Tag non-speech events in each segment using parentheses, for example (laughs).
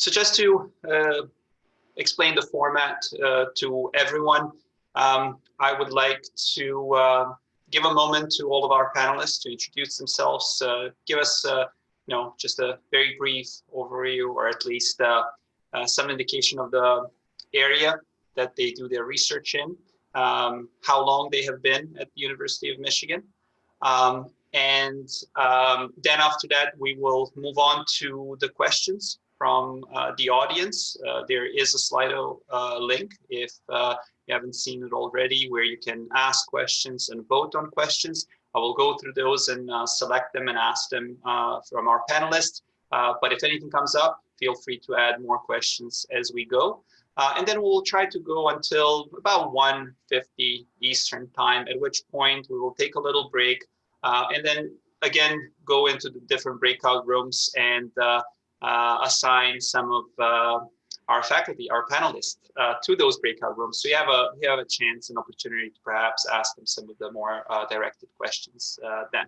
so just to uh, explain the format uh, to everyone, um, I would like to uh, give a moment to all of our panelists to introduce themselves, uh, give us, uh, you know, just a very brief overview or at least uh, some indication of the area that they do their research in, um, how long they have been at the University of Michigan. Um, and um, then after that, we will move on to the questions from uh, the audience. Uh, there is a Slido uh, link if you haven't seen it already where you can ask questions and vote on questions. I will go through those and select them and ask them from our panelists. but if anything comes up, feel free to add more questions as we go. Uh, and then we'll try to go until about 1.50 Eastern time, at which point we will take a little break uh, and then again go into the different breakout rooms and uh, assign some of uh, our faculty, our panelists, uh, to those breakout rooms. So you have a you have a chance, and opportunity to perhaps ask them some of the more uh, directed questions then.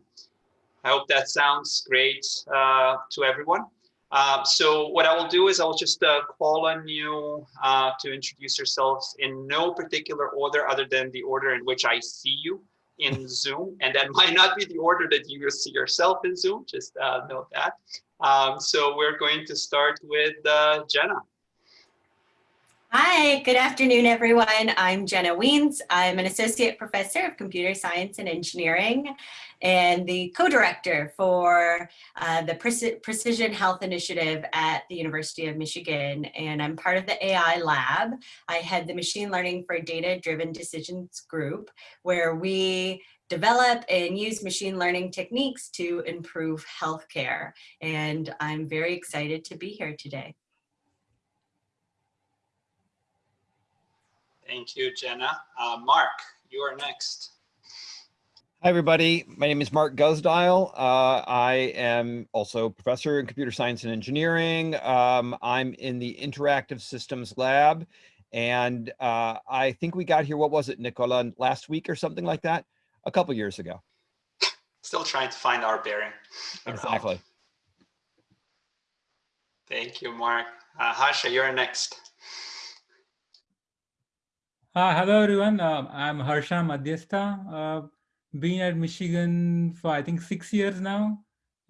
I hope that sounds great to everyone. Uh, so what I will do is I'll just uh, call on you uh, to introduce yourselves in no particular order other than the order in which I see you in Zoom. And that (laughs) might not be the order that you see yourself in Zoom, just note that. Um, so we're going to start with uh, Jenna. Hi, good afternoon, everyone. I'm Jenna Wiens. I'm an associate professor of computer science and engineering and the co-director for uh, the Precision Health Initiative at the University of Michigan. And I'm part of the AI lab. I head the machine learning for data-driven decisions group, where we develop and use machine learning techniques to improve healthcare. And I'm very excited to be here today. Thank you, Jenna. Uh, Mark, you are next. Hi, everybody. My name is Mark Guzdial. Uh, I am also professor in computer science and engineering. Um, I'm in the interactive systems lab. And uh, I think we got here, what was it, Nikola, last week or something like that? a couple years ago. Still trying to find our bearing. Exactly. Thank you, Mark. Uh, Harsha, you're next. Uh, hello, everyone. Uh, I'm Harsha Madhyastha. Been at Michigan for, I think, six years now.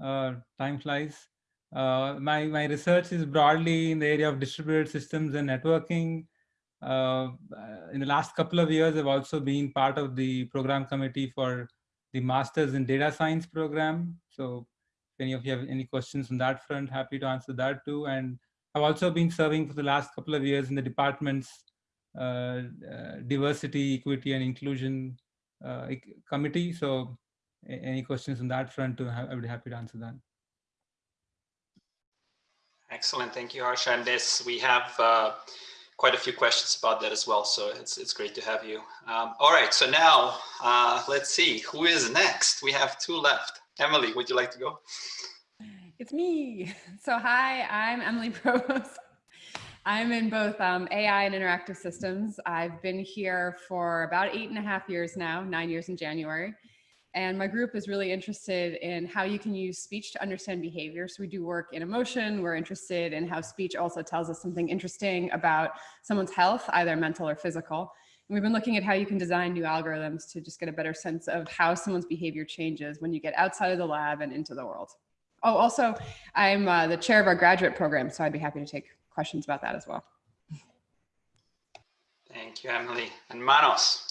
Uh, time flies. Uh, my, my research is broadly in the area of distributed systems and networking. Uh, in the last couple of years, I've also been part of the program committee for the Masters in Data Science program. So if any of you have any questions on that front, happy to answer that too. And I've also been serving for the last couple of years in the department's uh, uh, diversity, equity, and inclusion committee. So any questions on that front, I would be happy to answer that. Excellent, thank you, Harsha. And this, we have uh, quite a few questions about that as well. So it's, it's great to have you. Um, all right, so now uh, let's see who is next. We have two left. Emily, would you like to go? It's me. (laughs) So hi, I'm Emily (laughs) Provost. I'm in both um, AI and interactive systems. I've been here for about eight and a half years now, nine years in January. And my group is really interested in how you can use speech to understand behavior. So we do work in emotion. We're interested in how speech also tells us something interesting about someone's health, either mental or physical. And we've been looking at how you can design new algorithms to just get a better sense of how someone's behavior changes when you get outside of the lab and into the world. Oh, also, I'm uh, the chair of our graduate program, so I'd be happy to take questions about that as well. Thank you, Emily. And Manos.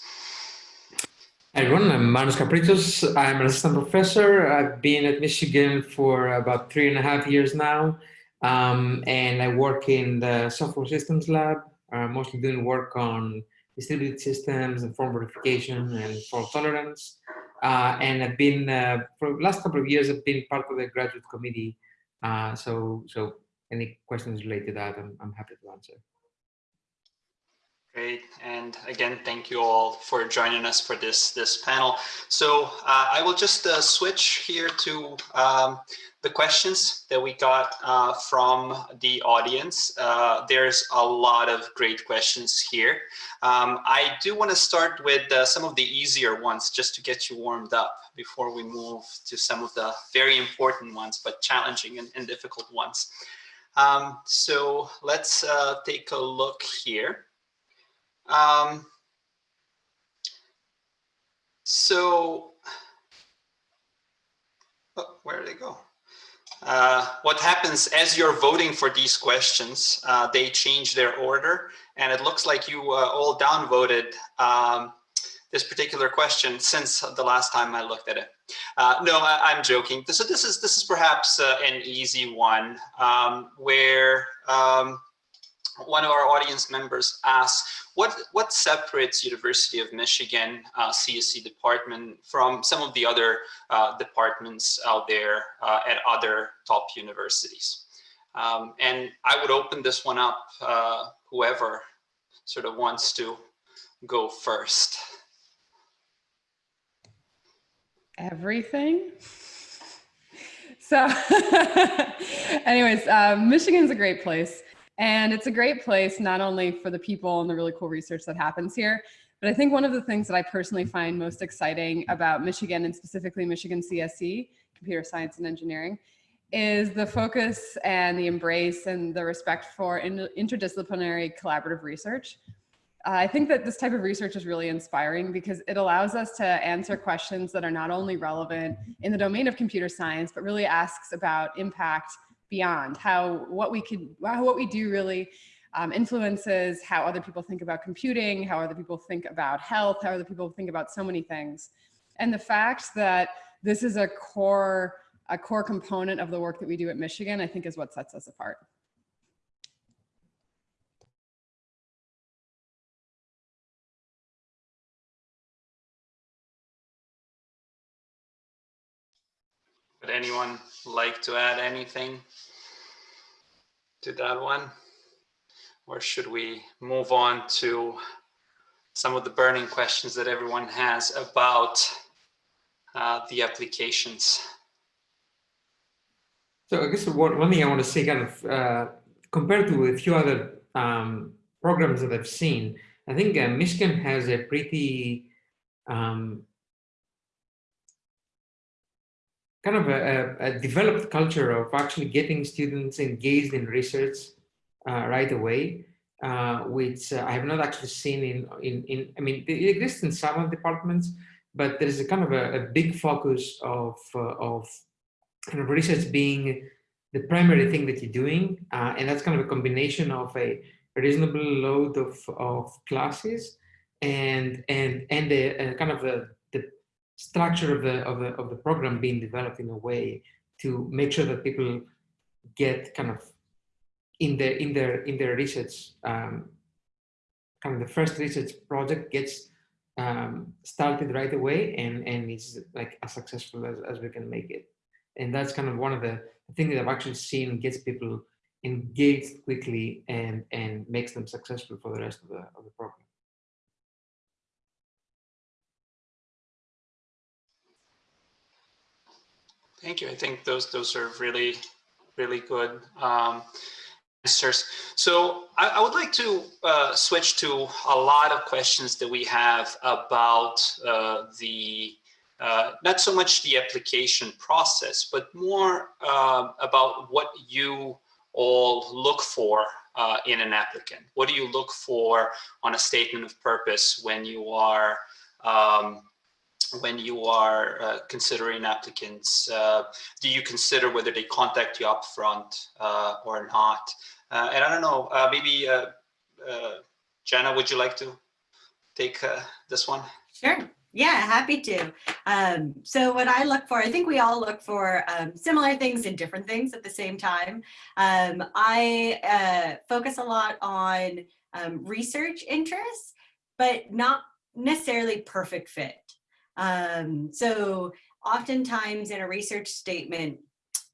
Hi everyone, I'm Manos Kapritsos. I'm an assistant professor. I've been at Michigan for about three and a half years now. Um, and I work in the software systems lab, uh, mostly doing work on distributed systems and form verification and fault tolerance. Uh, and I've been, uh, for the last couple of years, I've been part of the graduate committee. Uh, so, so any questions related to that, I'm, I'm happy to answer. Great, and again, thank you all for joining us for this this panel. So uh, I will just uh, switch here to um, the questions that we got uh, from the audience. Uh, there's a lot of great questions here. Um, I do want to start with uh, some of the easier ones just to get you warmed up before we move to some of the very important ones, but challenging and, and difficult ones. Um, so let's uh, take a look here. Um, so, oh, where did they go? Uh, what happens as you're voting for these questions, uh, they change their order and it looks like you uh, all downvoted um, this particular question since the last time I looked at it. Uh, no, I, am joking. So this is this is perhaps uh, an easy one um, where um, one of our audience members asks, what, what separates University of Michigan uh, CSE department from some of the other uh, departments out there uh, at other top universities? Um, and I would open this one up, uh, whoever sort of wants to go first. Everything. So (laughs) anyways, uh, Michigan's a great place. And it's a great place, not only for the people and the really cool research that happens here, but I think one of the things that I personally find most exciting about Michigan and specifically Michigan CSE, computer science and engineering, is the focus and the embrace and the respect for interdisciplinary collaborative research. I think that this type of research is really inspiring because it allows us to answer questions that are not only relevant in the domain of computer science, but really asks about impact beyond how what we could how what we do really um, influences how other people think about computing, how other people think about health, how other people think about so many things. And the fact that this is a core a core component of the work that we do at Michigan, I think is what sets us apart. Would anyone like to add anything to that one? Or should we move on to some of the burning questions that everyone has about uh, the applications? So I guess one, one thing I want to say kind of uh, compared to a few other um, programs that I've seen, I think uh, Michigan has a pretty um, kind of a, a, developed culture of actually getting students engaged in research uh, right away, uh, which uh, I have not actually seen in, in, in, I mean, it exists in some departments, but there is a kind of a, a big focus of, uh, of kind of research being the primary thing that you're doing. Uh, and that's kind of a combination of a reasonable load of, of classes and, and, and a, a kind of a structure of the, of the, of the program being developed in a way to make sure that people get kind of in their, in their, in their research, um, kind of the first research project gets um, started right away and, and it's like as successful as, as we can make it. And that's kind of one of the things that I've actually seen gets people engaged quickly and, and makes them successful for the rest of the, of the program. Thank you. I think those those are really, really good um, answers. So I, I, would like to uh, switch to a lot of questions that we have about uh, the uh, not so much the application process, but more uh, about what you all look for uh, in an applicant. What do you look for on a statement of purpose when you are um, when you are uh, considering applicants? Uh, do you consider whether they contact you up front uh, or not? Uh, and I don't know, uh, maybe uh, Jenna, would you like to take this one? Sure. Yeah, happy to. Um, so what I look for, I think we all look for um, similar things and different things at the same time. Um, I focus a lot on um, research interests, but not necessarily perfect fit. Um, so oftentimes in a research statement,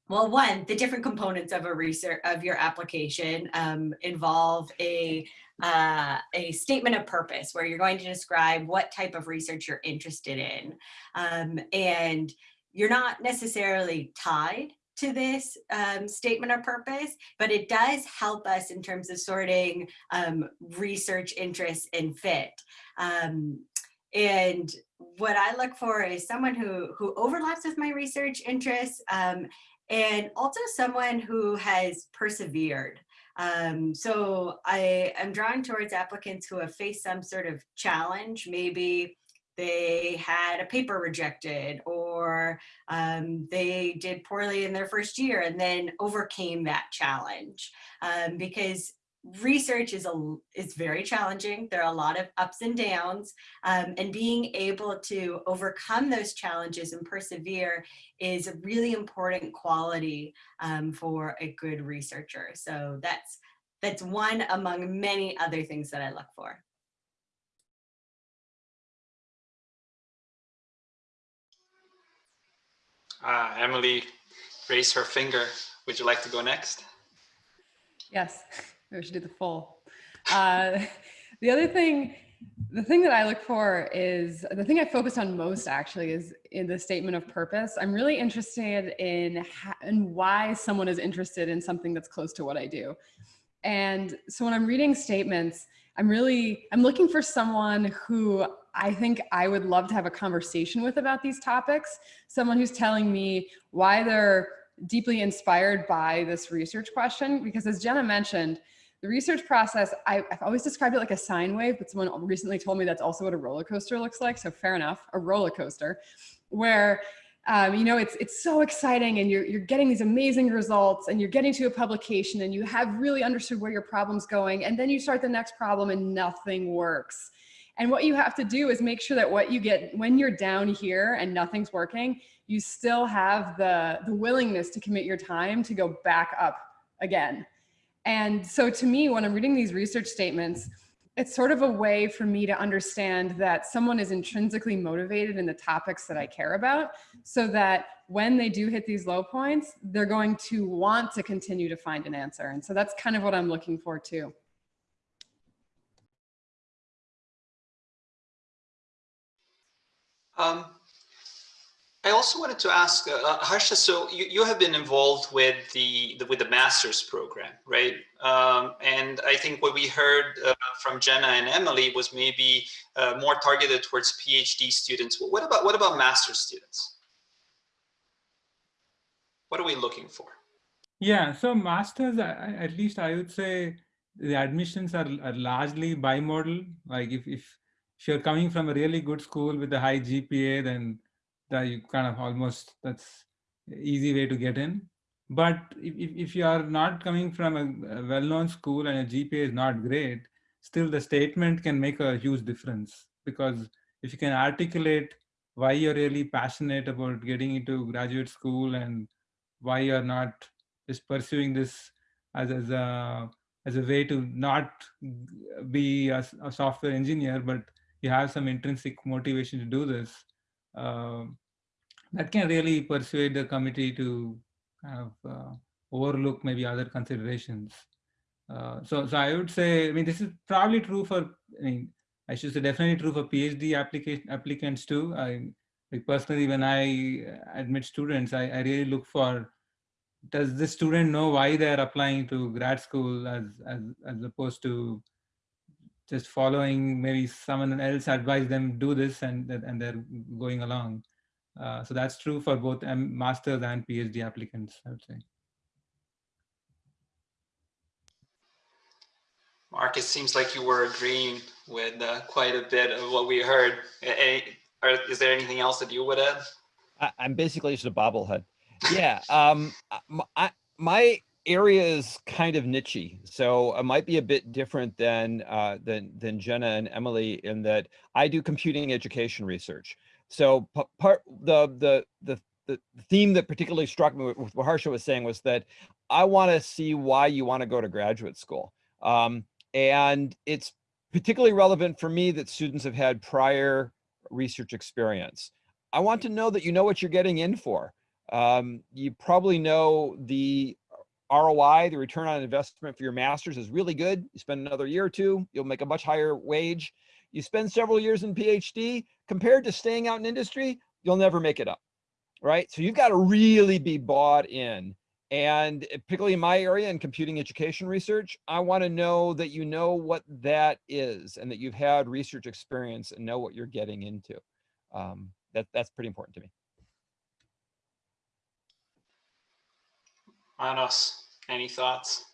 well, one, the different components of a research of your application um, involve a uh, a statement of purpose where you're going to describe what type of research you're interested in, um, and you're not necessarily tied to this um, statement of purpose, but it does help us in terms of sorting um, research interests and fit. Um, and what I look for is someone who, who overlaps with my research interests um, and also someone who has persevered. Um, so I am drawn towards applicants who have faced some sort of challenge, maybe they had a paper rejected or um, they did poorly in their first year and then overcame that challenge um, because research is a is very challenging there are a lot of ups and downs um, and being able to overcome those challenges and persevere is a really important quality um, for a good researcher so that's that's one among many other things that i look for Uh, Emily raised her finger. Would you like to go next? Yes, (laughs) we should do the full. Uh, (laughs) the other thing, the thing that I look for is the thing I focus on most actually is in the statement of purpose. I'm really interested in, in why someone is interested in something that's close to what I do. And so when I'm reading statements, I'm really, I'm looking for someone who I think I would love to have a conversation with about these topics. Someone who's telling me why they're deeply inspired by this research question. Because as Jenna mentioned, the research process, I, have always described it like a sine wave, but someone recently told me that's also what a roller coaster looks like. So fair enough, a roller coaster where um, you know, it's, it's so exciting and you're, you're getting these amazing results and you're getting to a publication and you have really understood where your problem's going. And then you start the next problem and nothing works. And what you have to do is make sure that what you get when you're down here and nothing's working, you still have the, the willingness to commit your time to go back up again. And so to me, when I'm reading these research statements, it's sort of a way for me to understand that someone is intrinsically motivated in the topics that I care about so that when they do hit these low points, they're going to want to continue to find an answer. And so that's kind of what I'm looking for too. Um, I also wanted to ask uh, uh, Harsha. So you, you have been involved with the, the with the master's program, right? Um, and I think what we heard uh, from Jenna and Emily was maybe uh, more targeted towards PhD students. What about what about master's students? What are we looking for? Yeah, so masters, at least I would say the admissions are, are largely bimodal. Like if, if if you're coming from a really good school with a high GPA, then that you kind of almost that's easy way to get in. But if, if you are not coming from a, a well-known school and a GPA is not great, still the statement can make a huge difference because if you can articulate why you're really passionate about getting into graduate school and why you're not just pursuing this as, as a as a way to not be a, a software engineer, but you have some intrinsic motivation to do this, uh, that can really persuade the committee to kind of uh, overlook maybe other considerations. Uh, so, so I would say, I mean, this is probably true for, I mean, I should say definitely true for PhD application applicants too. I like personally, when I admit students, I, I really look for, does this student know why they're applying to grad school as, as, as opposed to just following maybe someone else advise them do this and and they're going along. Uh, so that's true for both masters and PhD applicants, I would say. Mark, it seems like you were agreeing with uh, quite a bit of what we heard. Any, or is there anything else that you would add? I, am basically just a bobblehead. Yeah. Um, I, my area is kind of nichey, so it might be a bit different than uh, than than Jenna and Emily in that I do computing education research. So part the the the the theme that particularly struck me with what Harsha was saying was that I want to see why you want to go to graduate school, um, and it's particularly relevant for me that students have had prior research experience. I want to know that you know what you're getting in for. Um, you probably know the ROI, the return on investment for your master's is really good. You spend another year or two, you'll make a much higher wage. You spend several years in PhD compared to staying out in industry, you'll never make it up, right? So you've got to really be bought in. And particularly in my area in computing education research, I want to know that you know what that is and that you've had research experience and know what you're getting into. Um, that, that's pretty important to me. Manos, any thoughts?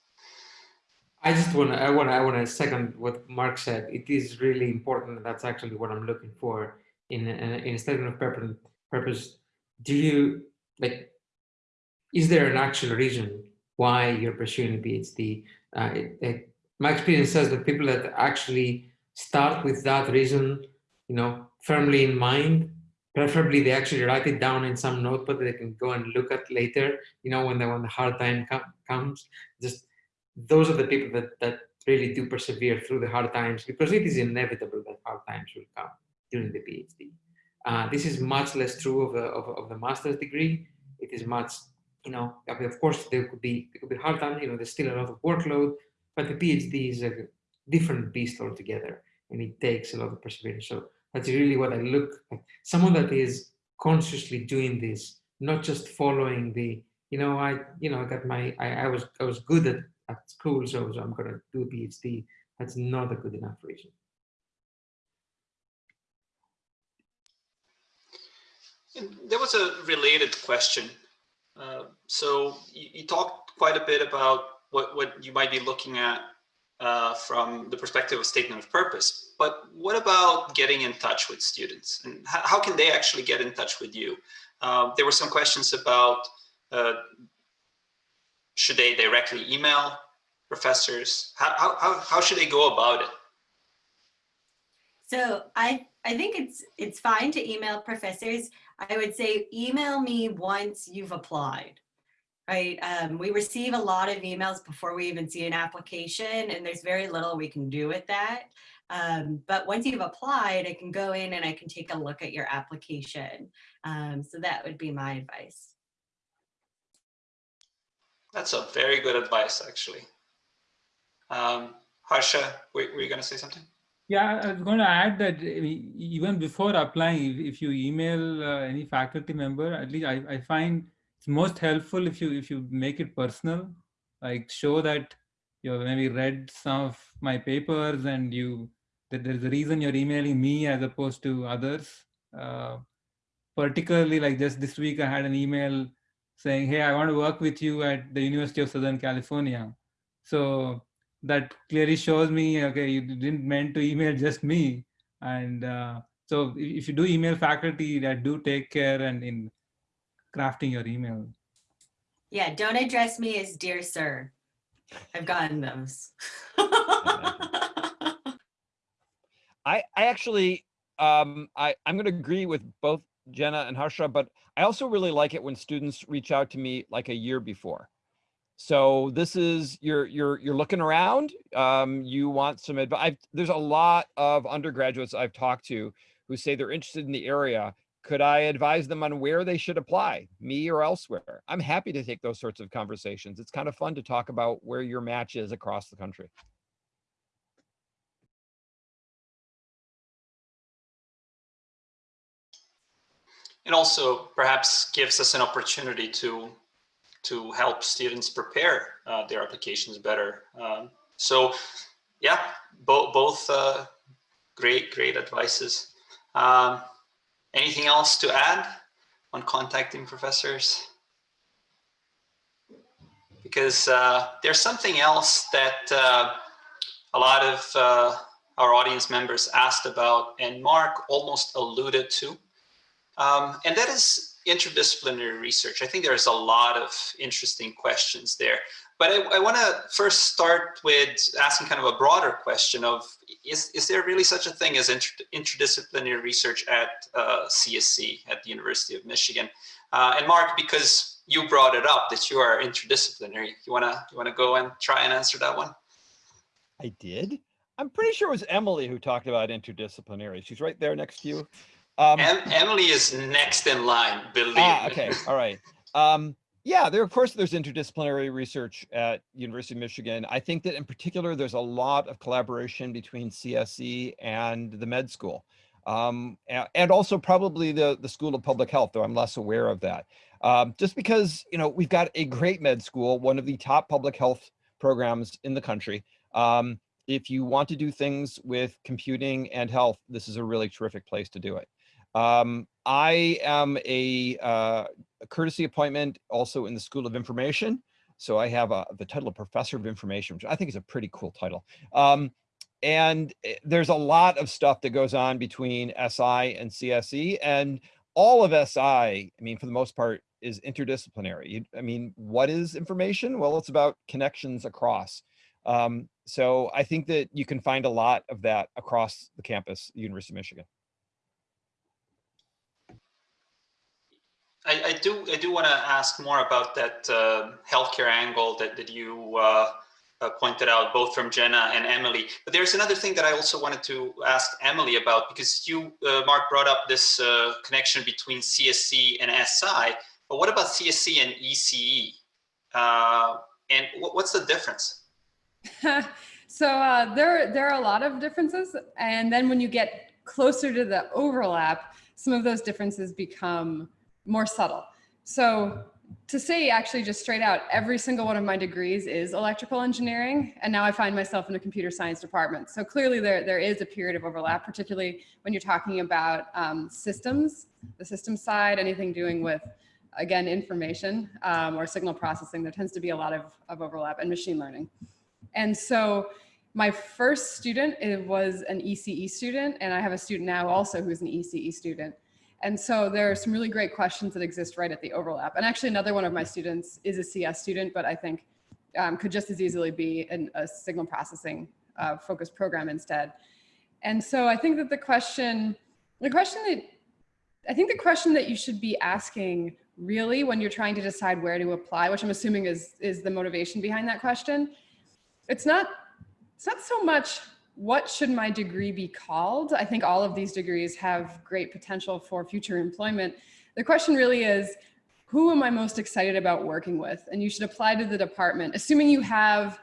I just want to, I want to, I want to second what Mark said. It is really important. That's actually what I'm looking for in a, in a statement of purpose. Do you like? Is there an actual reason why you're pursuing a PhD? Uh, it, it, my experience says that people that actually start with that reason, you know, firmly in mind, preferably they actually write it down in some notebook that they can go and look at later. You know, when the when the hard time com comes, just those are the people that, that really do persevere through the hard times because it is inevitable that hard times will come during the PhD. Uh, this is much less true of the, of, of, the master's degree. It is much, you know, I mean, of course there could be, it could be hard times, you know, there's still a lot of workload, but the PhD is a different beast altogether and it takes a lot of perseverance. So that's really what I look at. Someone that is consciously doing this, not just following the, you know, I, you know, I got my, I, I was, I was good at at school, so, I'm going to do a PhD. That's not a good enough reason. There was a related question. Uh, so you, you, talked quite a bit about what, what you might be looking at uh, from the perspective of statement of purpose, but what about getting in touch with students and how, can they actually get in touch with you? Uh, there were some questions about uh, should they directly email professors? How, how, how should they go about it? So I, I think it's, it's fine to email professors. I would say email me once you've applied, right? Um, we receive a lot of emails before we even see an application and there's very little we can do with that. Um, but once you've applied, I can go in and I can take a look at your application. Um, so that would be my advice. That's a very good advice, actually. Um, Harsha, were, were you going to say something? Yeah, I was going to add that even before applying, if you email uh, any faculty member, at least I, I find it's most helpful if you if you make it personal, like show that you have maybe read some of my papers and you that there's a reason you're emailing me as opposed to others. Uh, particularly like just this week, I had an email saying, hey, I want to work with you at the University of Southern California. So that clearly shows me, okay, you didn't meant to email just me. And uh, so if you do email faculty, that do take care and in crafting your email. Yeah, don't address me as dear sir. I've gotten those. (laughs) I, I actually, um, I, I'm going to agree with both Jenna and Harsha, but I also really like it when students reach out to me like a year before. So this is you're you're you're looking around. Um, you want some advice. There's a lot of undergraduates I've talked to who say they're interested in the area. Could I advise them on where they should apply, me or elsewhere? I'm happy to take those sorts of conversations. It's kind of fun to talk about where your match is across the country. It also perhaps gives us an opportunity to to help students prepare uh, their applications better. Um, so yeah, bo both uh, great, great advices. Um, anything else to add on contacting professors? Because uh, there's something else that uh, a lot of uh, our audience members asked about and Mark almost alluded to. Um, and that is interdisciplinary research. I think there's a lot of interesting questions there. But I, I want to first start with asking kind of a broader question of, is, is there really such a thing as inter interdisciplinary research at uh, CSE, at the University of Michigan? Uh, and Mark, because you brought it up that you are interdisciplinary, you want to you wanna go and try and answer that one? I did. I'm pretty sure it was Emily who talked about interdisciplinary. She's right there next to you. Um, em Emily is next in line, believe ah, okay, (laughs) all right. Um, yeah, there of course there's interdisciplinary research at University of Michigan. I think that in particular there's a lot of collaboration between CSE and the med school. Um, and also probably the, the School of Public Health, though I'm less aware of that. Um, just because, you know, we've got a great med school, one of the top public health programs in the country. Um, if you want to do things with computing and health, this is a really terrific place to do it. Um, I am a, uh, a, courtesy appointment also in the School of Information. So I have uh, the title of Professor of Information, which I think is a pretty cool title. Um, and eh, there's a lot of stuff that goes on between SI and CSE and all of SI, I mean, for the most part, is interdisciplinary. I mean, what is information? Well, it's about connections across. Um, so I think that you can find a lot of that across the campus, University of Michigan. I, I do I do want to ask more about that uh, healthcare angle that that you uh, uh, pointed out, both from Jenna and Emily. But there's another thing that I also wanted to ask Emily about because you, uh, Mark, brought up this uh, connection between CSE and SI. But what about CSE and ECE? Uh, and what, what's the difference? (laughs) so there, there are a lot of differences. And then when you get closer to the overlap, some of those differences become more subtle. So to say actually just straight out, every single one of my degrees is electrical engineering. And now I find myself in a computer science department. So clearly there, there is a period of overlap, particularly when you're talking about um, systems, the system side, anything doing with, again, information um, or signal processing, there tends to be a lot of, of overlap and machine learning. And so my first student was an ECE student, and I have a student now also who's an ECE student. And so there are some really great questions that exist right at the overlap. And actually another one of my students is a CS student, but I think um, could just as easily be an, a signal processing uh, focused program instead. And so I think that the question, the question that, I think the question that you should be asking really when you're trying to decide where to apply, which I'm assuming is, is the motivation behind that question, it's not, it's not so much what should my degree be called? I think all of these degrees have great potential for future employment. The question really is, who am I most excited about working with? And you should apply to the department, assuming you have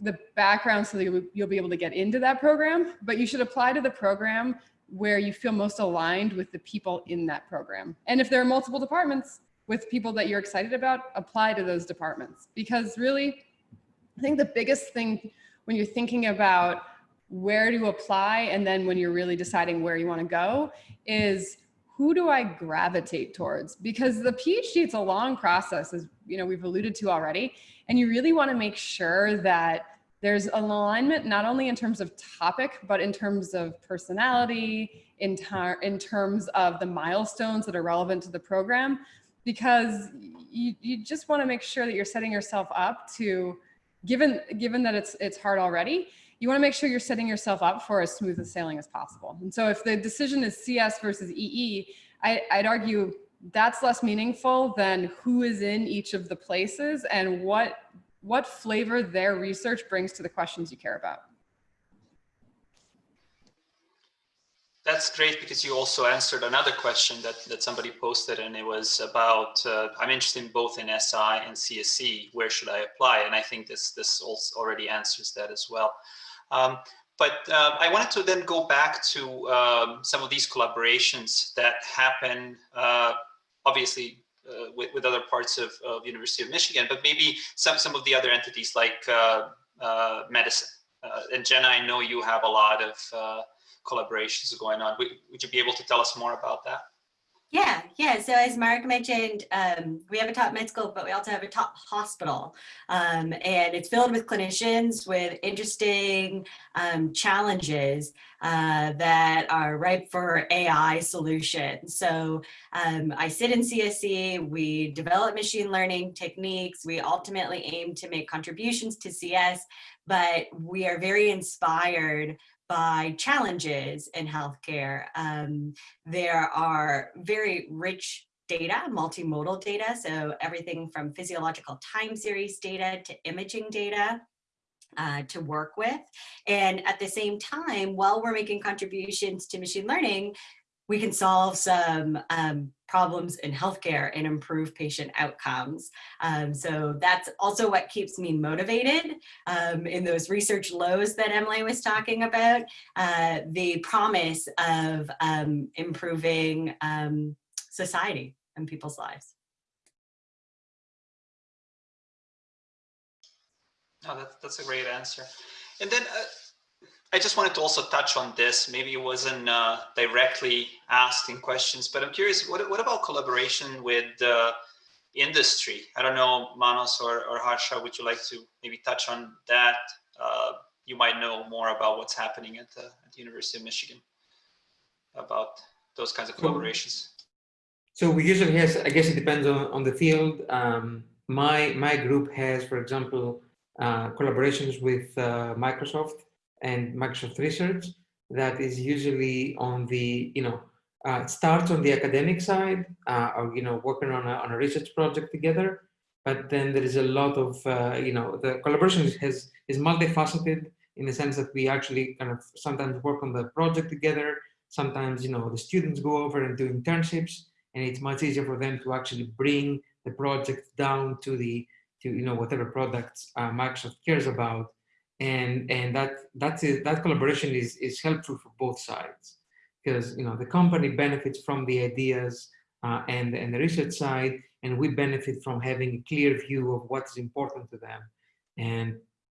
the background so that you'll be able to get into that program, but you should apply to the program where you feel most aligned with the people in that program. And if there are multiple departments with people that you're excited about, apply to those departments. Because really, I think the biggest thing when you're thinking about where to apply and then when you're really deciding where you want to go is who do I gravitate towards? Because the PhD, it's a long process, as you know, we've alluded to already, and you really want to make sure that there's an alignment not only in terms of topic, but in terms of personality, in, in terms of the milestones that are relevant to the program, because you, you just want to make sure that you're setting yourself up to, given, given that it's, it's hard already, you want to make sure you're setting yourself up for as smooth a sailing as possible. And so if the decision is CS versus EE, I, I'd argue that's less meaningful than who is in each of the places and what, what flavor their research brings to the questions you care about. That's great because you also answered another question that, that somebody posted and it was about, uh, I'm interested in both in SI and CSE, where should I apply? And I think this, this also already answers that as well. Um, but uh, I wanted to then go back to um, some of these collaborations that happen, uh, obviously, uh, with, with other parts of, of University of Michigan, but maybe some, some of the other entities like uh, uh, medicine. Uh, and Jenna, I know you have a lot of collaborations going on. Would, would you be able to tell us more about that? Yeah, yeah. So as Mark mentioned, um, we have a top med school, but we also have a top hospital. Um, and it's filled with clinicians with interesting um, challenges uh, that are ripe for AI solutions. So um, I sit in CSE, we develop machine learning techniques. We ultimately aim to make contributions to CS, but we are very inspired by challenges in healthcare. Um, there are very rich data, multimodal data, so everything from physiological time series data to imaging data. Uh, to work with. And at the same time, while we're making contributions to machine learning, we can solve some um, problems in healthcare and improve patient outcomes. Um, so that's also what keeps me motivated um, in those research lows that Emily was talking about, uh, the promise of um, improving um, society and people's lives. No, that's, that's a great answer. And then uh, I just wanted to also touch on this. Maybe it wasn't uh, directly asked in questions, but I'm curious, what, what about collaboration with uh, industry. I don't know, Manos or, or Harsha, would you like to maybe touch on that? Uh, you might know more about what's happening at the, at the University of Michigan about those kinds of collaborations. So we usually has, I guess it depends on, on the field. Um, my, my group has, for example, uh, collaborations with uh, Microsoft and Microsoft Research that is usually on the, you know, uh, starts on the academic side, uh, or, you know, working on a, on a research project together. But then there is a lot of, uh, you know, the collaboration has, is multifaceted in the sense that we actually kind of sometimes work on the project together. Sometimes, you know, the students go over and do internships and it's much easier for them to actually bring the project down to the, to, you know, whatever products uh, Microsoft cares about. And, and that, that's that collaboration is, is helpful for both sides because, you know, the company benefits from the ideas uh, and, and the research side, and we benefit from having a clear view of what's important to them. And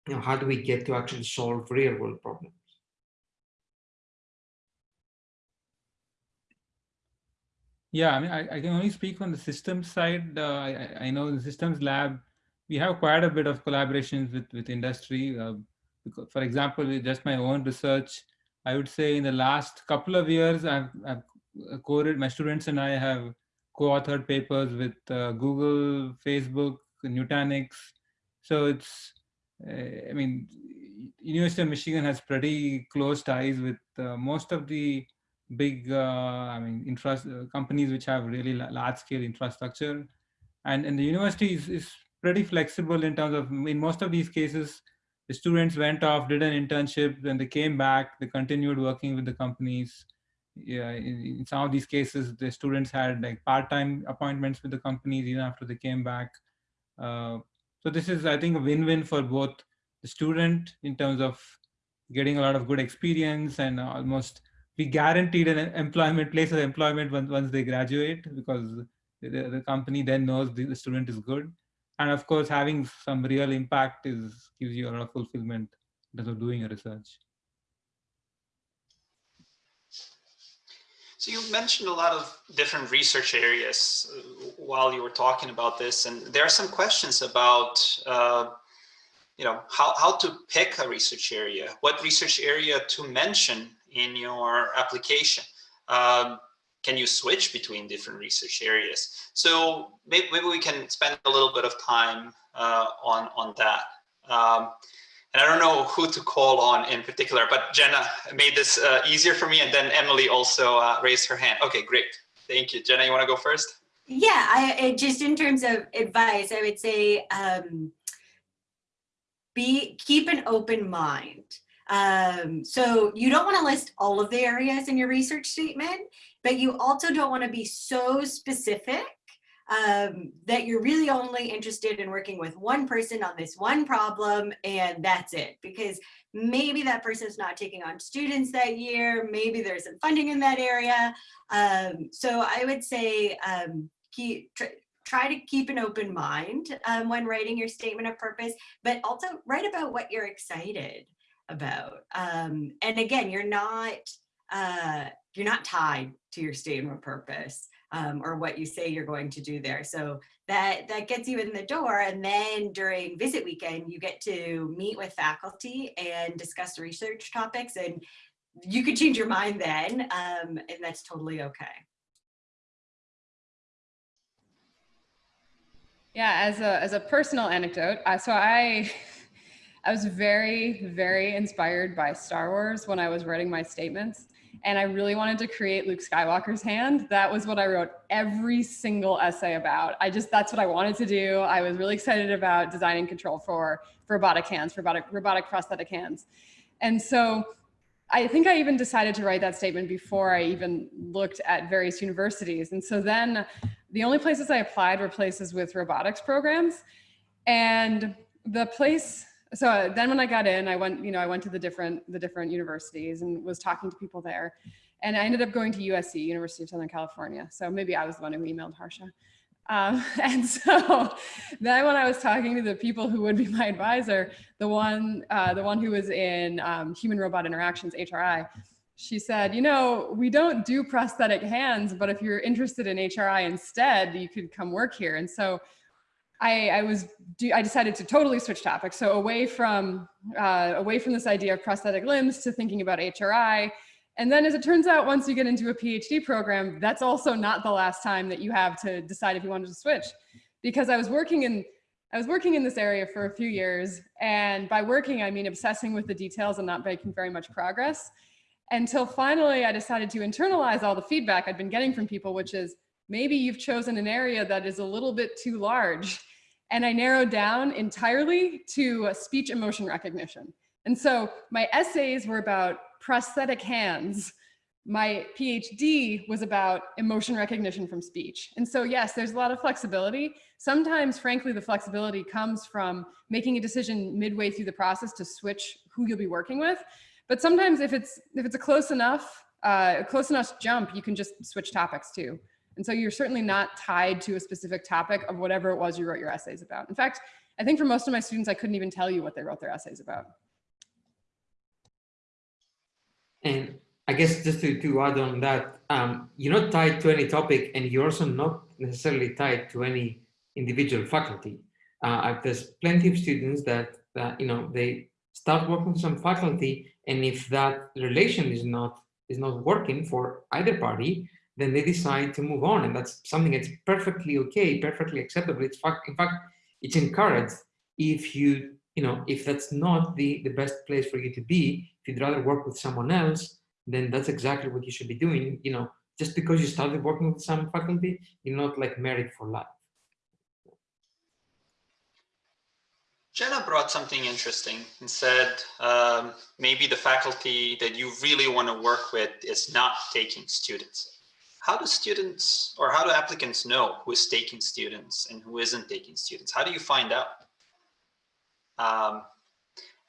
you know, how do we get to actually solve real world problems? Yeah, I mean, I, I can only speak on the systems side. Uh, I, I know the systems lab, we have quite a bit of collaborations with, with industry. Uh, because, for example, just my own research, I would say in the last couple of years, I've, I've coded, my students and I have co-authored papers with uh, Google, Facebook, Nutanix. So it's, uh, I mean, University of Michigan has pretty close ties with uh, most of the big, uh, I mean, infra companies which have really large scale infrastructure. And, and the university is, is pretty flexible in terms of, in most of these cases, the students went off, did an internship, then they came back, they continued working with the companies. Yeah, in, in some of these cases, the students had like part-time appointments with the companies even after they came back. Uh, so this is, I think, a win-win for both the student in terms of getting a lot of good experience and almost be guaranteed an employment place of employment once, once they graduate because the, the company then knows the, the student is good and of course having some real impact is gives you a lot of fulfillment in of doing a research. So you mentioned a lot of different research areas uh, while you were talking about this and there are some questions about uh, you know how, how to pick a research area what research area to mention in your application. Um, can you switch between different research areas? So maybe, maybe we can spend a little bit of time uh, on, on that. Um, and I don't know who to call on in particular, but Jenna made this uh, easier for me. And then Emily also uh, raised her hand. Okay, great. Thank you. Jenna, you want to go first? Yeah, I, just in terms of advice, I would say um, be keep an open mind. Um, so you don't want to list all of the areas in your research statement, but you also don't want to be so specific um, that you're really only interested in working with one person on this one problem and that's it because maybe that person's not taking on students that year maybe there's some funding in that area. Um, so I would say um, keep, tr try to keep an open mind um, when writing your statement of purpose but also write about what you're excited about um, and again you're not uh, you're not tied to your statement of purpose um, or what you say you're going to do there. So that, that gets you in the door. And then during visit weekend, you get to meet with faculty and discuss research topics and you could change your mind then um, and that's totally okay. Yeah, as a, as a personal anecdote, uh, so I, I was very, very inspired by Star Wars when I was writing my statements and I really wanted to create Luke Skywalker's hand. That was what I wrote every single essay about. I just, that's what I wanted to do. I was really excited about designing control for, robotic hands, robotic, robotic prosthetic hands. And so I think I even decided to write that statement before I even looked at various universities. And so then the only places I applied were places with robotics programs. And the place so then when I got in, I went, you know, I went to the different, the different universities and was talking to people there. And I ended up going to USC, University of Southern California. So maybe I was the one who emailed Harsha. Um, (laughs) and so then when I was talking to the people who would be my advisor, the one, uh, the one who was in um, human robot interactions, HRI, she said, you know, we don't do prosthetic hands, but if you're interested in HRI instead, you could come work here. And so I, I was, I decided to totally switch topics. So away from, uh, away from this idea of prosthetic limbs to thinking about HRI. And then as it turns out, once you get into a PhD program, that's also not the last time that you have to decide if you wanted to switch. Because I was working in, I was working in this area for a few years. And by working, I mean obsessing with the details and not making very much progress until finally I decided to internalize all the feedback I'd been getting from people, which is maybe you've chosen an area that is a little bit too large. And I narrowed down entirely to speech emotion recognition. And so my essays were about prosthetic hands. My PhD was about emotion recognition from speech. And so yes, there's a lot of flexibility. Sometimes, frankly, the flexibility comes from making a decision midway through the process to switch who you'll be working with. But sometimes if it's if it's a close enough, uh, a close enough jump, you can just switch topics too. And so you're certainly not tied to a specific topic of whatever it was you wrote your essays about. In fact, I think for most of my students, I couldn't even tell you what they wrote their essays about. And I guess just to, to add on that, um, you're not tied to any topic and you're also not necessarily tied to any individual faculty. Uh, there's plenty of students that, that, you know, they start working with some faculty and if that relation is not is not working for either party, then they decide to move on. And that's something that's perfectly okay, perfectly acceptable. It's fact, in fact, it's encouraged if you, you know, if that's not the, the best place for you to be, if you'd rather work with someone else, then that's exactly what you should be doing. You know, just because you started working with some faculty, you're not like married for life. Jenna brought something interesting and said um, maybe the faculty that you really want to work with is not taking students. How do students or how do applicants know who is taking students and who isn't taking students? How do you find out? Um,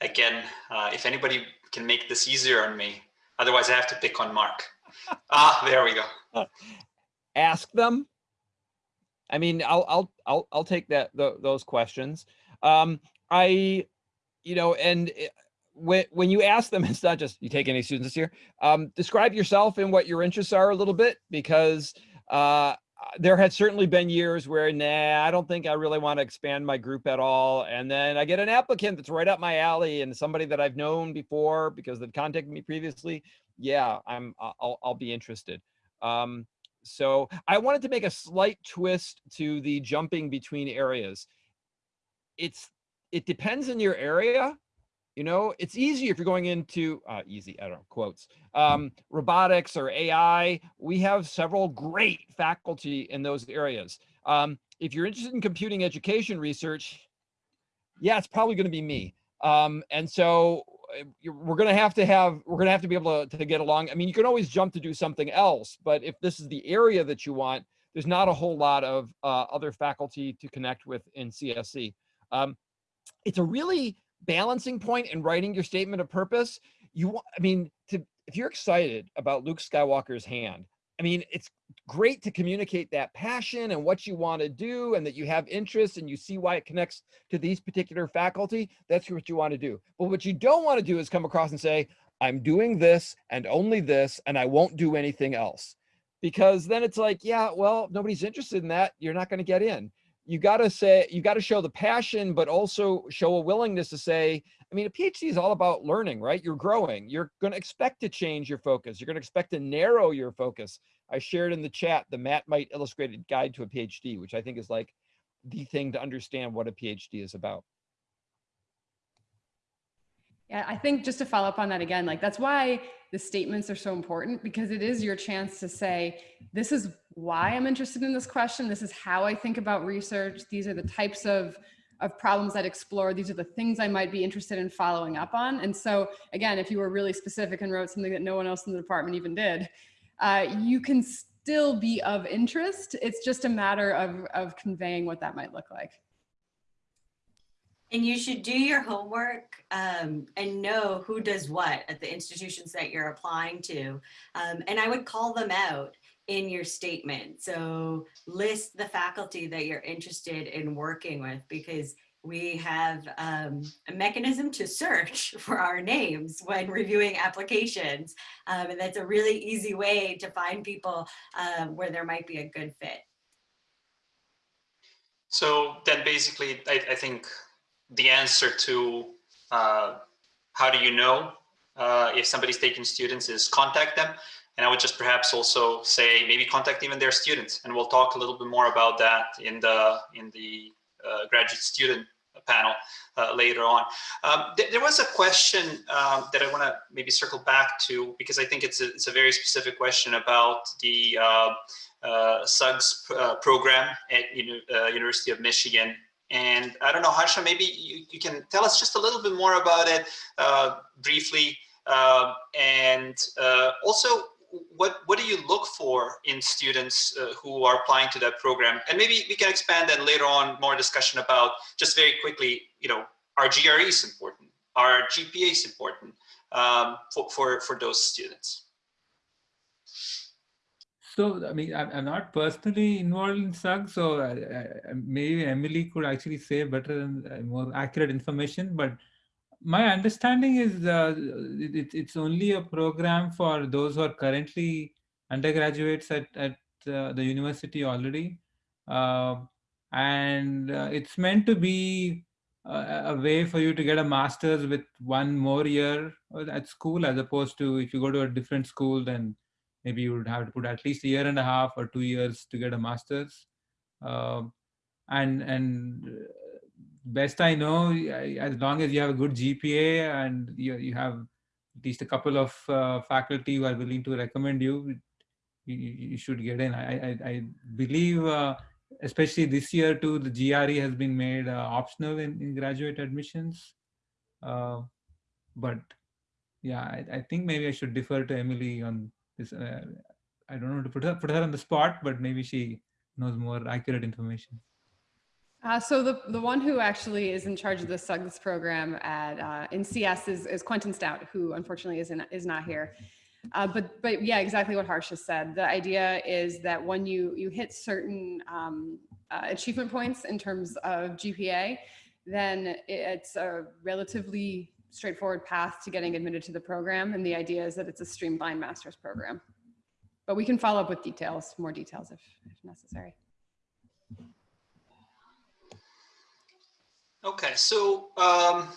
again, uh, if anybody can make this easier on me, otherwise I have to pick on Mark. (laughs) ah, there we go. Ask them. I mean, I'll I'll I'll I'll take that the, those questions. Um, I, you know, and when when you ask them, (laughs) it's not just you take any students this year. Um, describe yourself and what your interests are a little bit because uh, there had certainly been years where nah, I don't think I really want to expand my group at all. And then I get an applicant that's right up my alley and somebody that I've known before because they've contacted me previously. Yeah, I'm I'll I'll be interested. Um, so I wanted to make a slight twist to the jumping between areas. It's it depends on your area. You know, it's easy if you're going into uh, easy, I don't know, quotes, um, robotics or AI. We have several great faculty in those areas. Um, if you're interested in computing education research, yeah, it's probably going to be me. Um, and so uh, we're going to have to have, we're going to have to be able to, to get along. I mean, you can always jump to do something else, but if this is the area that you want, there's not a whole lot of uh, other faculty to connect with in CSE. Um, it's a really balancing point in writing your statement of purpose. You want, I mean, to, if you're excited about Luke Skywalker's hand, I mean, it's great to communicate that passion and what you want to do and that you have interest and you see why it connects to these particular faculty. That's what you want to do. But what you don't want to do is come across and say, I'm doing this and only this, and I won't do anything else. Because then it's like, yeah, well, nobody's interested in that. You're not going to get in you got to say you got to show the passion but also show a willingness to say i mean a phd is all about learning right? You're growing. You're going to expect to change your focus. You're going to expect to narrow your focus. I shared in the chat the Matt Might illustrated guide to a phd which i think is like the thing to understand what a phd is about. Yeah, I think just to follow up on that again, like that's why the statements are so important because it is your chance to say, this is why I'm interested in this question. This is how I think about research. These are the types of, of problems I'd explore. These are the things I might be interested in following up on. And so again, if you were really specific and wrote something that no one else in the department even did, uh, you can still be of interest. It's just a matter of, of conveying what that might look like. And you should do your homework um, and know who does what at the institutions that you're applying to. Um, and I would call them out in your statement. So list the faculty that you're interested in working with because we have um, a mechanism to search (laughs) for our names when reviewing applications. Um, and that's a really easy way to find people uh, where there might be a good fit. So then basically, I, I think the answer to uh, how do you know uh, if somebody's taking students is contact them. And I would just perhaps also say maybe contact even their students. And we'll talk a little bit more about that in the, in the uh, graduate student panel uh, later on. Um, th there was a question um, that I want to maybe circle back to because I think it's a, it's a very specific question about the uh, uh, SUGS uh, program at Uni uh, University of Michigan. And I don't know, Harsha, maybe you, you can tell us just a little bit more about it uh, briefly. Um, and also, what what do you look for in students uh, who are applying to that program? And maybe we can expand then later on more discussion about just very quickly, you know, our GRE is important, our GPA is important um, for, for, for those students. So, I mean, I'm, not personally involved in SUG, so I, I, maybe Emily could actually say better and more accurate information, but my understanding is uh, it, it's only a program for those who are currently undergraduates at, at uh, the university already. Uh, and uh, it's meant to be a, a, way for you to get a master's with one more year at school, as opposed to if you go to a different school, then maybe you would have to put at least a year and a half or two years to get a master's. And and best I know, as long as you have a good GPA and you, you have at least a couple of uh, faculty who are willing to recommend you, you, you should get in. I, I, I believe, uh, especially this year too, the GRE has been made uh, optional in, in graduate admissions. Uh, but yeah, I, I think maybe I should defer to Emily on this. Uh, I don't know to put her, put her on the spot, but maybe she knows more accurate information. Uh, so the, the one who actually is in charge of the SUGS program at uh, in CS is, is Quentin Stout, who unfortunately is, in, is not here. Uh, but but yeah, exactly what Harsha said. The idea is that when you you hit certain um, uh, achievement points in terms of GPA, then it's a relatively straightforward path to getting admitted to the program. And the idea is that it's a streamlined master's program. But we can follow up with details, more details if, if necessary. Okay, so um,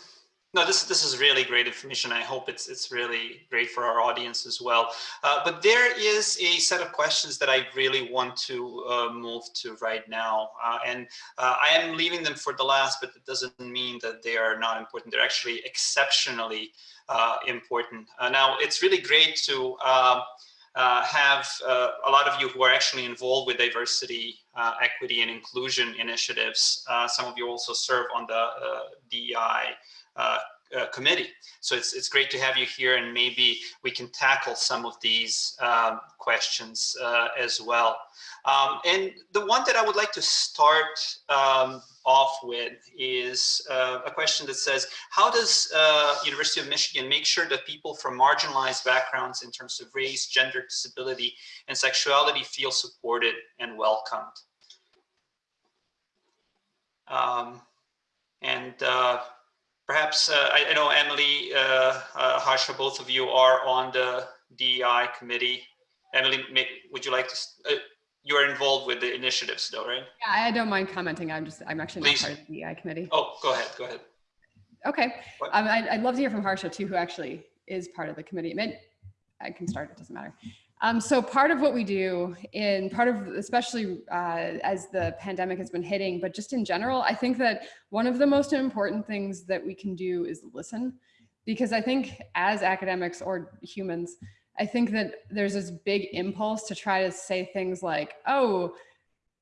no, this this is really great information. I hope it's it's really great for our audience as well. Uh, but there is a set of questions that I really want to uh, move to right now, uh, and uh, I am leaving them for the last. But it doesn't mean that they are not important. They're actually exceptionally uh, important. Uh, now, it's really great to. Uh, have uh, a lot of you who are actually involved with diversity, uh, equity, and inclusion initiatives. Uh, some of you also serve on the uh, DEI uh, committee. So it's, it's great to have you here and maybe we can tackle some of these um, questions as well. Um, and the one that I would like to start um, off with is uh, a question that says, how does uh, University of Michigan make sure that people from marginalized backgrounds in terms of race, gender, disability, and sexuality feel supported and welcomed? Um, and uh, perhaps, uh, I, I, know Emily, uh, uh, Harsha, both of you are on the DEI committee. Emily, may, would you like to, you are involved with the initiatives though, right? Yeah, I don't mind commenting. I'm just, I'm actually Please. not part of the DEI committee. Oh, go ahead, go ahead. Okay. Um, I'd, I'd love to hear from Harsha too, who actually is part of the committee. I, mean, I can start, it doesn't matter. Um, so part of what we do in part of, especially uh, as the pandemic has been hitting, but just in general, I think that one of the most important things that we can do is listen. Because I think as academics or humans, I think that there's this big impulse to try to say things like, oh,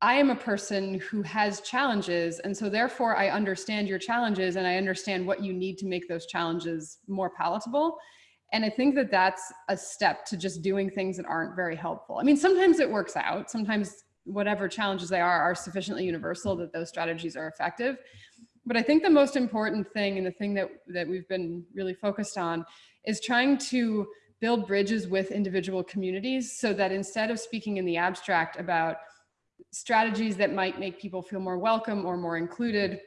I am a person who has challenges. And so therefore I understand your challenges and I understand what you need to make those challenges more palatable. And I think that that's a step to just doing things that aren't very helpful. I mean, sometimes it works out. Sometimes whatever challenges they are are sufficiently universal that those strategies are effective. But I think the most important thing and the thing that, that we've been really focused on is trying to build bridges with individual communities so that instead of speaking in the abstract about strategies that might make people feel more welcome or more included,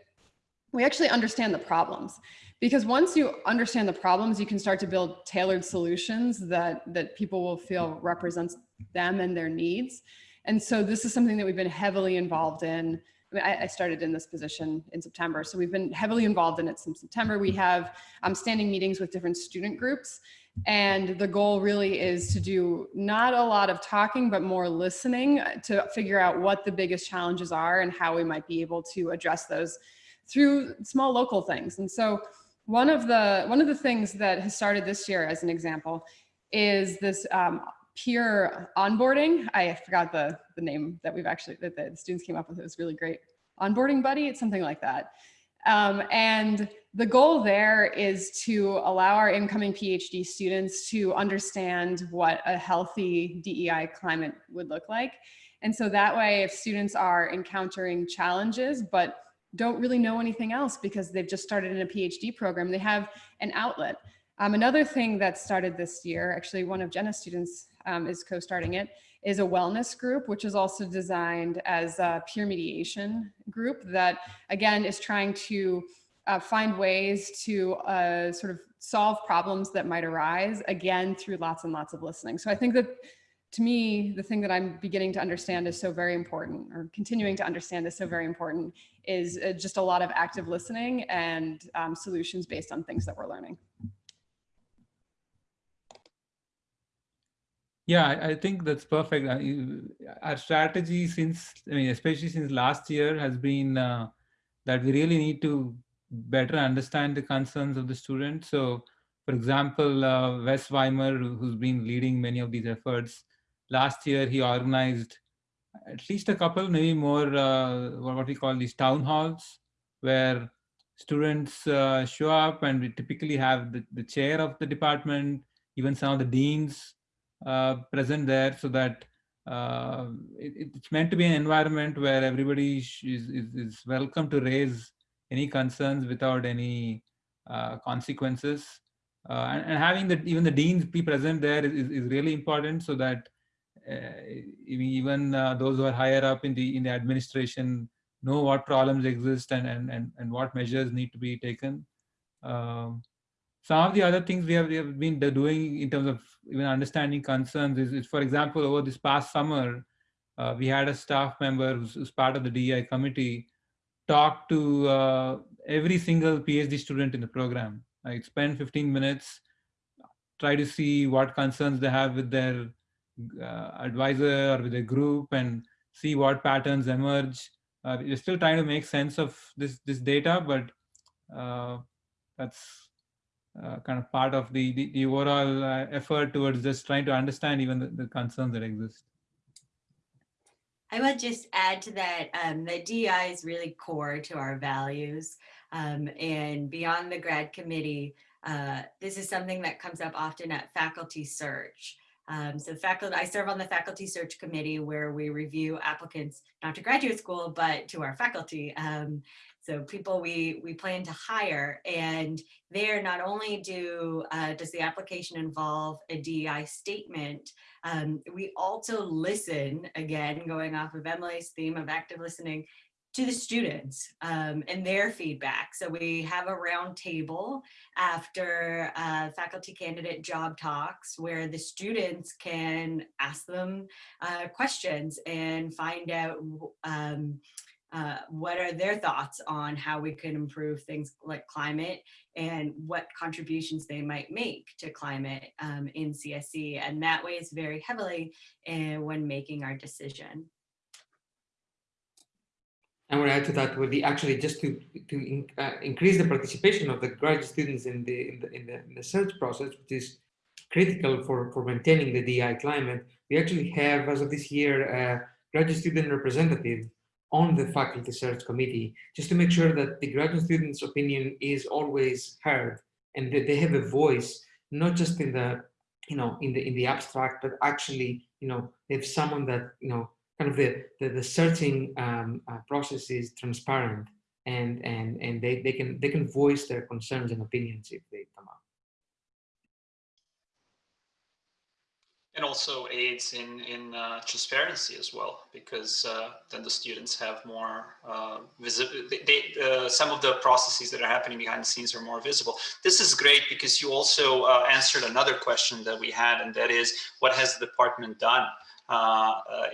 we actually understand the problems. Because once you understand the problems, you can start to build tailored solutions that, that people will feel represents them and their needs. And so this is something that we've been heavily involved in. I, mean, I, I started in this position in September, so we've been heavily involved in it since September. We have um, standing meetings with different student groups and the goal really is to do not a lot of talking, but more listening to figure out what the biggest challenges are and how we might be able to address those through small local things. And so one of the one of the things that has started this year as an example is this um, peer onboarding. I forgot the, the name that we've actually, that the students came up with. It was really great. Onboarding buddy, it's something like that. Um, and the goal there is to allow our incoming PhD students to understand what a healthy DEI climate would look like. And so that way, if students are encountering challenges, but don't really know anything else because they've just started in a PhD program, they have an outlet. Um, another thing that started this year, actually one of Jenna's students um, is co-starting it, is a wellness group, which is also designed as a peer mediation group that, again, is trying to uh, find ways to uh, sort of solve problems that might arise, again, through lots and lots of listening. So I think that to me, the thing that I'm beginning to understand is so very important, or continuing to understand is so very important, is uh, just a lot of active listening and um, solutions based on things that we're learning. Yeah, I, think that's perfect. Uh, Our strategy since, I mean, especially since last year has been uh, that we really need to better understand the concerns of the students. So for example, uh, Wes Weimer, who's been leading many of these efforts, last year he organized at least a couple, maybe more, uh, what we call these town halls, where students uh, show up and we typically have the, the chair of the department, even some of the deans uh, present there so that uh, it, it's meant to be an environment where everybody is, is, is welcome to raise any concerns without any uh, consequences. Uh, and, and, having that even the deans be present there is, is really important so that even uh, those who are higher up in the in the administration know what problems exist and and and, and what measures need to be taken. Um, some of the other things we have, we have been doing in terms of even understanding concerns is, is for example, over this past summer, uh, we had a staff member who's, who's, part of the DEI committee talk to uh, every single PhD student in the program. Like spend 15 minutes, try to see what concerns they have with their uh, advisor or with a group and see what patterns emerge. Uh, we're still trying to make sense of this this data, but uh, that's uh, kind of part of the the, the overall uh, effort towards just trying to understand even the, the, concerns that exist. I would just add to that um, that DEI is really core to our values um, and beyond the grad committee, uh, this is something that comes up often at faculty search. Um, so faculty, I serve on the faculty search committee where we review applicants, not to graduate school, but to our faculty. Um, so people we, we plan to hire and there not only do uh, does the application involve a DEI statement, um, we also listen, again, going off of Emily's theme of active listening, to the students um, and their feedback. So we have a round table after uh, faculty candidate job talks where the students can ask them uh, questions and find out um, uh, what are their thoughts on how we can improve things like climate and what contributions they might make to climate um, in CSE. And that weighs very heavily uh, when making our decision. Want to add to that with the actually just to to in, uh, increase the participation of the graduate students in the, in the in the in the search process, which is critical for for maintaining the DI climate. We actually have, as of this year, a graduate student representative on the faculty search committee, just to make sure that the graduate students' opinion is always heard and that they have a voice, not just in the you know in the in the abstract, but actually you know they have someone that you know kind of the, the, the searching um, uh, process is transparent and, and, and they, they, can, they can voice their concerns and opinions if they come up. and also aids in in uh, transparency as well because uh, then the students have more uh, visible they, uh, some of the processes that are happening behind the scenes are more visible this is great because you also uh, answered another question that we had and that is what has the department done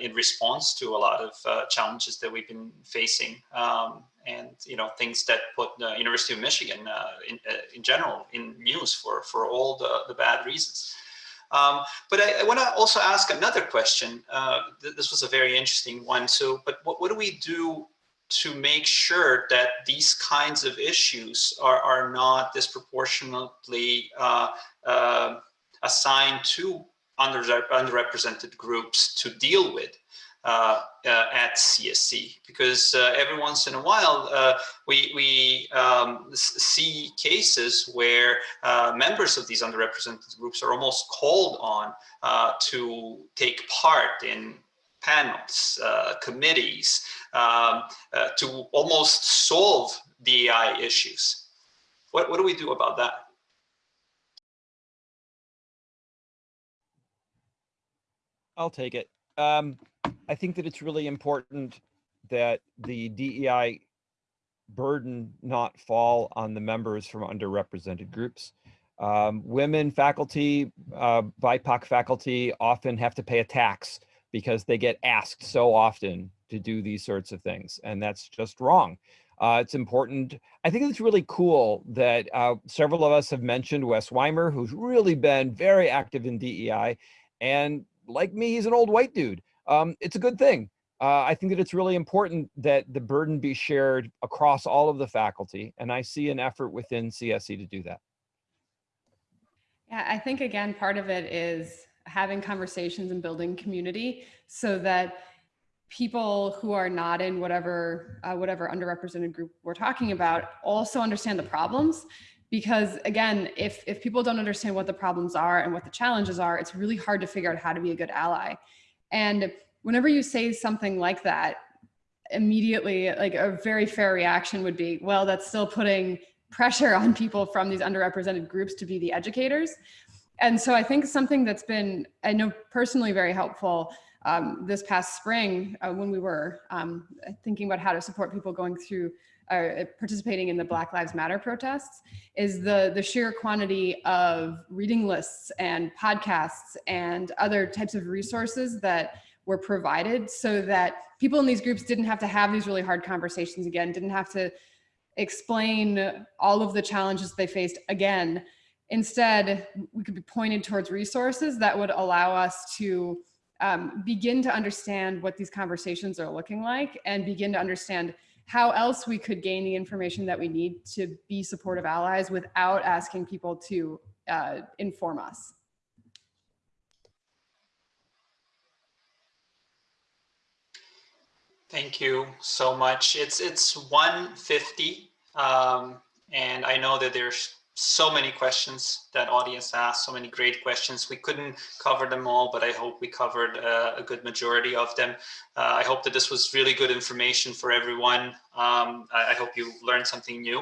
in response to a lot of challenges that we've been facing um, and you know things that put the University of Michigan in, in general in news for for all the, the bad reasons. Um, but I, I want to also ask another question. Uh, th this was a very interesting one. So, but what, what do we do to make sure that these kinds of issues are, are not disproportionately uh, uh, assigned to under, underrepresented groups to deal with? uh, uh, at CSE because uh, every once in a while uh, we, we um, see cases where uh, members of these underrepresented groups are almost called on uh, to take part in panels, committees, um, to almost solve DEI issues. What, what do we do about that? I'll take it. Um, I think that it's really important that the DEI burden not fall on the members from underrepresented groups. Um, women faculty, uh, BIPOC faculty often have to pay a tax because they get asked so often to do these sorts of things, and that's just wrong. Uh, it's important. I think it's really cool that uh, several of us have mentioned Wes Weimer, who's really been very active in DEI. And like me, he's an old white dude um, it's a good thing. Uh, I think that it's really important that the burden be shared across all of the faculty, and I see an effort within CSE to do that. Yeah, I think again, part of it is having conversations and building community so that people who are not in whatever uh, whatever underrepresented group we're talking about also understand the problems because again if if people don't understand what the problems are and what the challenges are it's really hard to figure out how to be a good ally and whenever you say something like that, immediately like a very fair reaction would be, well, that's still putting pressure on people from these underrepresented groups to be the educators. And so I think something that's been, I know personally very helpful um, this past spring uh, when we were um, thinking about how to support people going through participating in the Black Lives Matter protests is the, the sheer quantity of reading lists and podcasts and other types of resources that were provided so that people in these groups didn't have to have these really hard conversations again, didn't have to explain all of the challenges they faced again. Instead, we could be pointed towards resources that would allow us to um, begin to understand what these conversations are looking like and begin to understand how else we could gain the information that we need to be supportive allies without asking people to uh, inform us. Thank you so much. It's it's 150 um, and I know that there's so many questions that audience asked, so many great questions. We couldn't cover them all, but I hope we covered uh, a good majority of them. Uh, I hope that this was really good information for everyone. Um, I, I, hope you learned something new.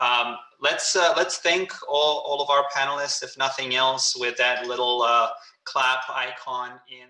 Um, let's uh, let's thank all, all of our panelists, if nothing else, with that little uh, clap icon in